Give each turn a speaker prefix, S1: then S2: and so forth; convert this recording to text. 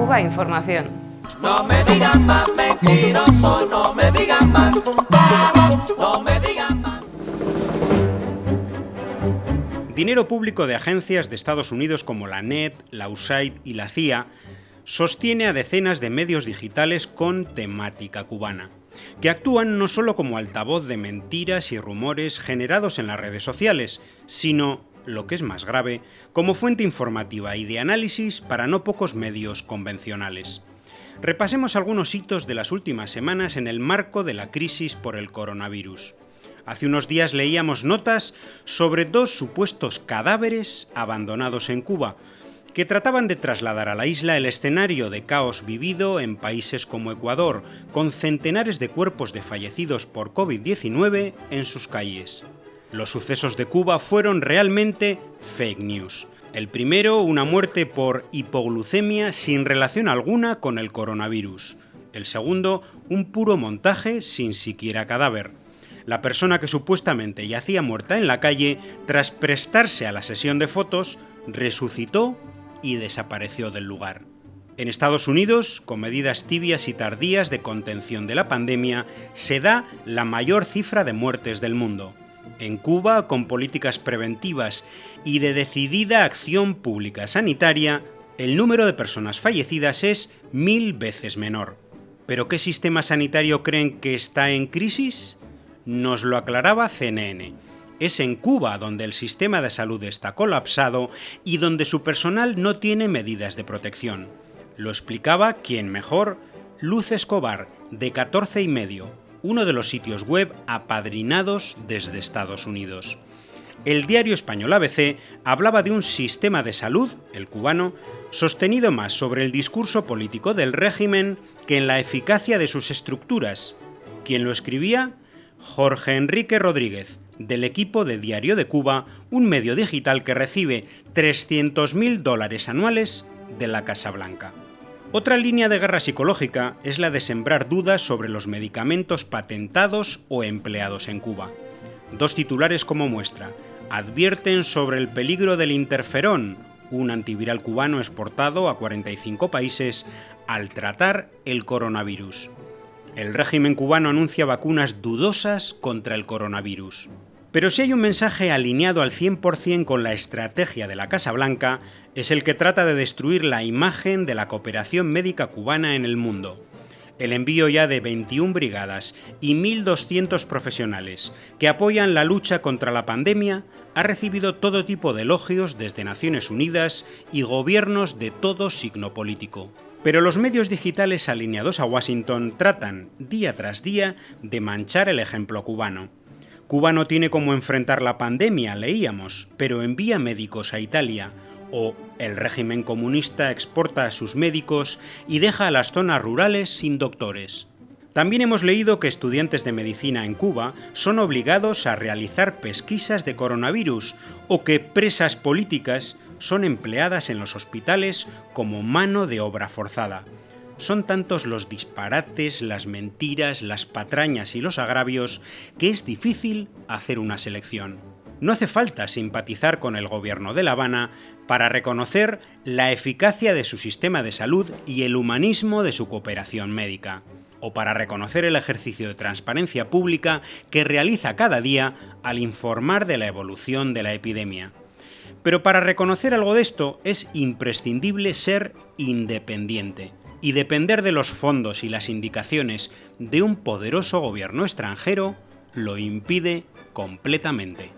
S1: Cuba Información.
S2: No me digan más mentiroso, no me digan más, no me digan más.
S3: Dinero público de agencias de Estados Unidos como la NET, la USAID y la CIA sostiene a decenas de medios digitales con temática cubana, que actúan no solo como altavoz de mentiras y rumores generados en las redes sociales, sino, lo que es más grave, como fuente informativa y de análisis para no pocos medios convencionales. Repasemos algunos hitos de las últimas semanas en el marco de la crisis por el coronavirus. Hace unos días leíamos notas sobre dos supuestos cadáveres abandonados en Cuba, que trataban de trasladar a la isla el escenario de caos vivido en países como Ecuador, con centenares de cuerpos de fallecidos por COVID-19 en sus calles. Los sucesos de Cuba fueron realmente fake news. El primero, una muerte por hipoglucemia sin relación alguna con el coronavirus. El segundo, un puro montaje sin siquiera cadáver. La persona que supuestamente yacía muerta en la calle, tras prestarse a la sesión de fotos, resucitó y desapareció del lugar. En Estados Unidos, con medidas tibias y tardías de contención de la pandemia, se da la mayor cifra de muertes del mundo. En Cuba, con políticas preventivas y de decidida acción pública sanitaria, el número de personas fallecidas es mil veces menor. ¿Pero qué sistema sanitario creen que está en crisis? Nos lo aclaraba CNN es en Cuba donde el sistema de salud está colapsado y donde su personal no tiene medidas de protección. Lo explicaba quien mejor, Luz Escobar, de 14 y medio, uno de los sitios web apadrinados desde Estados Unidos. El diario español ABC hablaba de un sistema de salud, el cubano, sostenido más sobre el discurso político del régimen que en la eficacia de sus estructuras. ¿Quién lo escribía? Jorge Enrique Rodríguez, del equipo de Diario de Cuba, un medio digital que recibe 300.000 dólares anuales de la Casa Blanca. Otra línea de guerra psicológica es la de sembrar dudas sobre los medicamentos patentados o empleados en Cuba. Dos titulares como muestra. Advierten sobre el peligro del interferón, un antiviral cubano exportado a 45 países, al tratar el coronavirus. El régimen cubano anuncia vacunas dudosas contra el coronavirus. Pero si hay un mensaje alineado al 100% con la estrategia de la Casa Blanca, es el que trata de destruir la imagen de la cooperación médica cubana en el mundo. El envío ya de 21 brigadas y 1.200 profesionales que apoyan la lucha contra la pandemia ha recibido todo tipo de elogios desde Naciones Unidas y gobiernos de todo signo político. Pero los medios digitales alineados a Washington tratan, día tras día, de manchar el ejemplo cubano. Cuba no tiene cómo enfrentar la pandemia, leíamos, pero envía médicos a Italia, o el régimen comunista exporta a sus médicos y deja a las zonas rurales sin doctores. También hemos leído que estudiantes de medicina en Cuba son obligados a realizar pesquisas de coronavirus o que presas políticas son empleadas en los hospitales como mano de obra forzada. Son tantos los disparates, las mentiras, las patrañas y los agravios que es difícil hacer una selección. No hace falta simpatizar con el gobierno de La Habana para reconocer la eficacia de su sistema de salud y el humanismo de su cooperación médica, o para reconocer el ejercicio de transparencia pública que realiza cada día al informar de la evolución de la epidemia. Pero para reconocer algo de esto es imprescindible ser independiente y depender de los fondos y las indicaciones de un poderoso gobierno extranjero lo impide completamente.